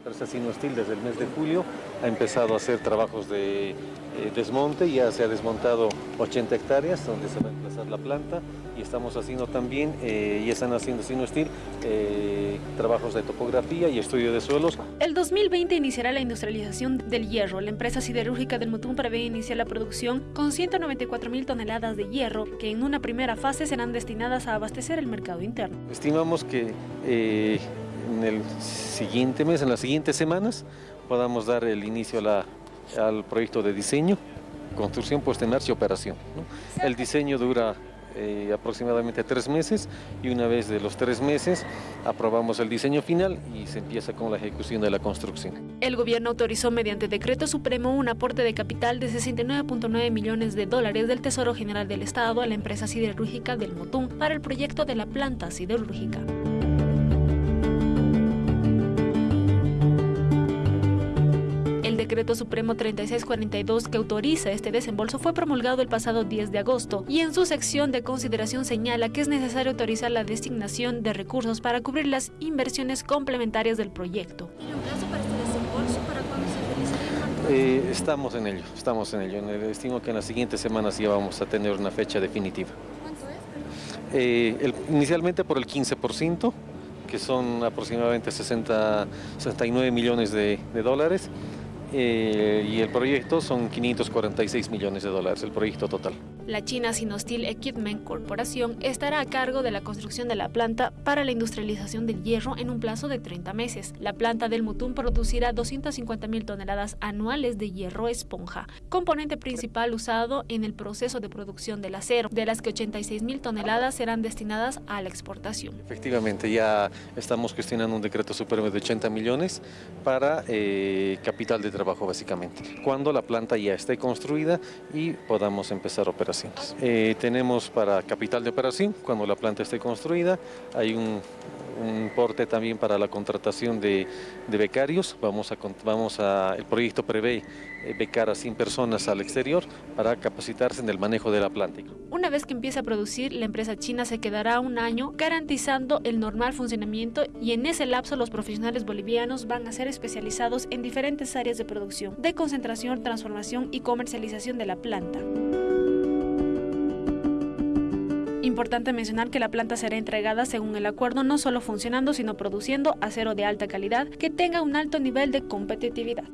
empresa Sinostil desde el mes de julio ha empezado a hacer trabajos de eh, desmonte, ya se ha desmontado 80 hectáreas donde se va a emplazar la planta y estamos haciendo también, eh, ya están haciendo Sinostil, eh, trabajos de topografía y estudio de suelos. El 2020 iniciará la industrialización del hierro. La empresa siderúrgica del Mutún prevé iniciar la producción con 194 mil toneladas de hierro que en una primera fase serán destinadas a abastecer el mercado interno. Estimamos que en el siguiente mes, en las siguientes semanas, podamos dar el inicio a la, al proyecto de diseño, construcción, puesta en marcha y operación. ¿no? El diseño dura eh, aproximadamente tres meses y una vez de los tres meses aprobamos el diseño final y se empieza con la ejecución de la construcción. El gobierno autorizó mediante decreto supremo un aporte de capital de 69.9 millones de dólares del Tesoro General del Estado a la empresa siderúrgica del Motún para el proyecto de la planta siderúrgica. Decreto supremo 3642 que autoriza este desembolso fue promulgado el pasado 10 de agosto y en su sección de consideración señala que es necesario autorizar la designación de recursos para cubrir las inversiones complementarias del proyecto. ¿Tiene un plazo para este desembolso? ¿Para cuándo se realizaría? Eh, estamos en ello, estamos en ello. Estimo que en las siguientes semanas ya vamos a tener una fecha definitiva. ¿Cuánto es? Eh, el, inicialmente por el 15%, que son aproximadamente 60, 69 millones de, de dólares eh, y el proyecto son 546 millones de dólares, el proyecto total. La China Sinostil Equipment Corporación estará a cargo de la construcción de la planta para la industrialización del hierro en un plazo de 30 meses. La planta del Mutún producirá 250 mil toneladas anuales de hierro esponja, componente principal usado en el proceso de producción del acero, de las que 86 mil toneladas serán destinadas a la exportación. Efectivamente, ya estamos gestionando un decreto supremo de 80 millones para eh, capital de trabajo básicamente, cuando la planta ya esté construida y podamos empezar operaciones. Eh, tenemos para capital de operación, cuando la planta esté construida, hay un, un porte también para la contratación de, de becarios. Vamos a, vamos a, el proyecto prevé eh, becar a 100 personas al exterior para capacitarse en el manejo de la planta. Una vez que empiece a producir, la empresa china se quedará un año garantizando el normal funcionamiento y en ese lapso los profesionales bolivianos van a ser especializados en diferentes áreas de producción, de concentración, transformación y comercialización de la planta. Importante mencionar que la planta será entregada según el acuerdo no solo funcionando sino produciendo acero de alta calidad que tenga un alto nivel de competitividad.